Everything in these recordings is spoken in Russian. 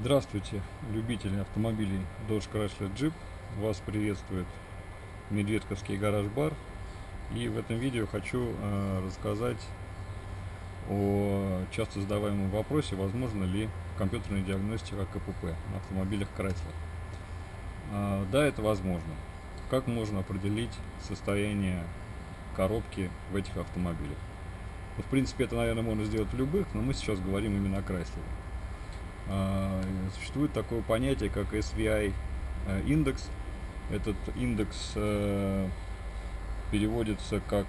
Здравствуйте, любители автомобилей Dodge Chrysler Jeep. Вас приветствует Медведковский гараж-бар. И в этом видео хочу э, рассказать о часто задаваемом вопросе, возможно ли компьютерная диагностика КПП на автомобилях Chrysler. Э, да, это возможно. Как можно определить состояние коробки в этих автомобилях? Ну, в принципе, это, наверное, можно сделать в любых, но мы сейчас говорим именно о Chrysler. Существует такое понятие, как SVI э, индекс. Этот индекс э, переводится как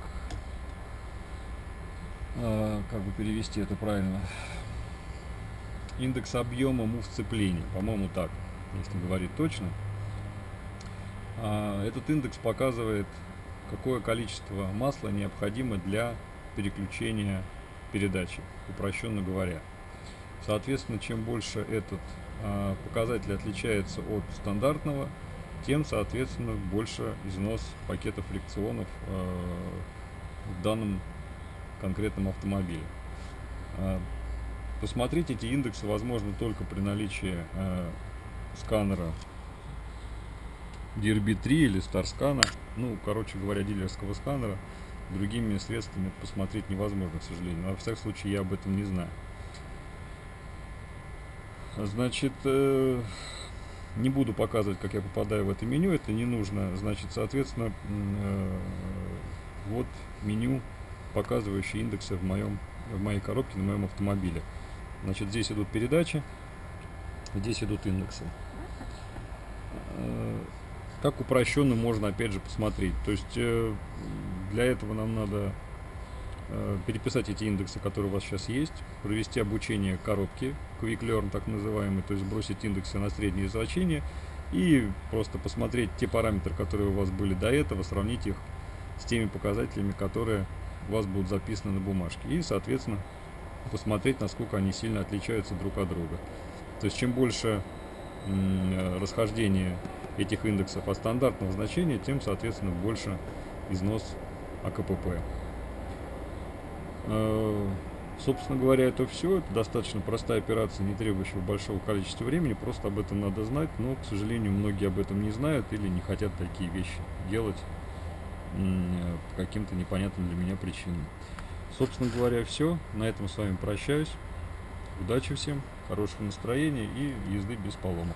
э, как бы перевести это правильно индекс объема мув сцеплений по-моему так если говорить точно. А, этот индекс показывает какое количество масла необходимо для переключения передачи упрощенно говоря. Соответственно, чем больше этот показатель отличается от стандартного, тем, соответственно, больше износ пакета фрикционов а, в данном конкретном автомобиле. А, посмотреть эти индексы возможно только при наличии а, сканера DRB3 или StarScan, ну, короче говоря, дилерского сканера. Другими средствами посмотреть невозможно, к сожалению. Но, во всяком случае, я об этом не знаю. Значит, э, не буду показывать, как я попадаю в это меню, это не нужно. Значит, соответственно, э, вот меню, показывающее индексы в, моем, в моей коробке, на моем автомобиле. Значит, здесь идут передачи, здесь идут индексы. Э, как упрощенно можно, опять же, посмотреть. То есть, для этого нам надо переписать эти индексы, которые у вас сейчас есть, провести обучение коробки, Quick Learn так называемый, то есть бросить индексы на средние значения и просто посмотреть те параметры, которые у вас были до этого, сравнить их с теми показателями, которые у вас будут записаны на бумажке. И, соответственно, посмотреть, насколько они сильно отличаются друг от друга. То есть, чем больше э, расхождение этих индексов от стандартного значения, тем, соответственно, больше износ АКПП. Э, собственно говоря, это все. Это достаточно простая операция, не требующая большого количества времени. Просто об этом надо знать. Но, к сожалению, многие об этом не знают или не хотят такие вещи делать по каким-то непонятным для меня причинам. Собственно говоря, все. На этом с вами прощаюсь. Удачи всем, хорошего настроения и езды без поломок.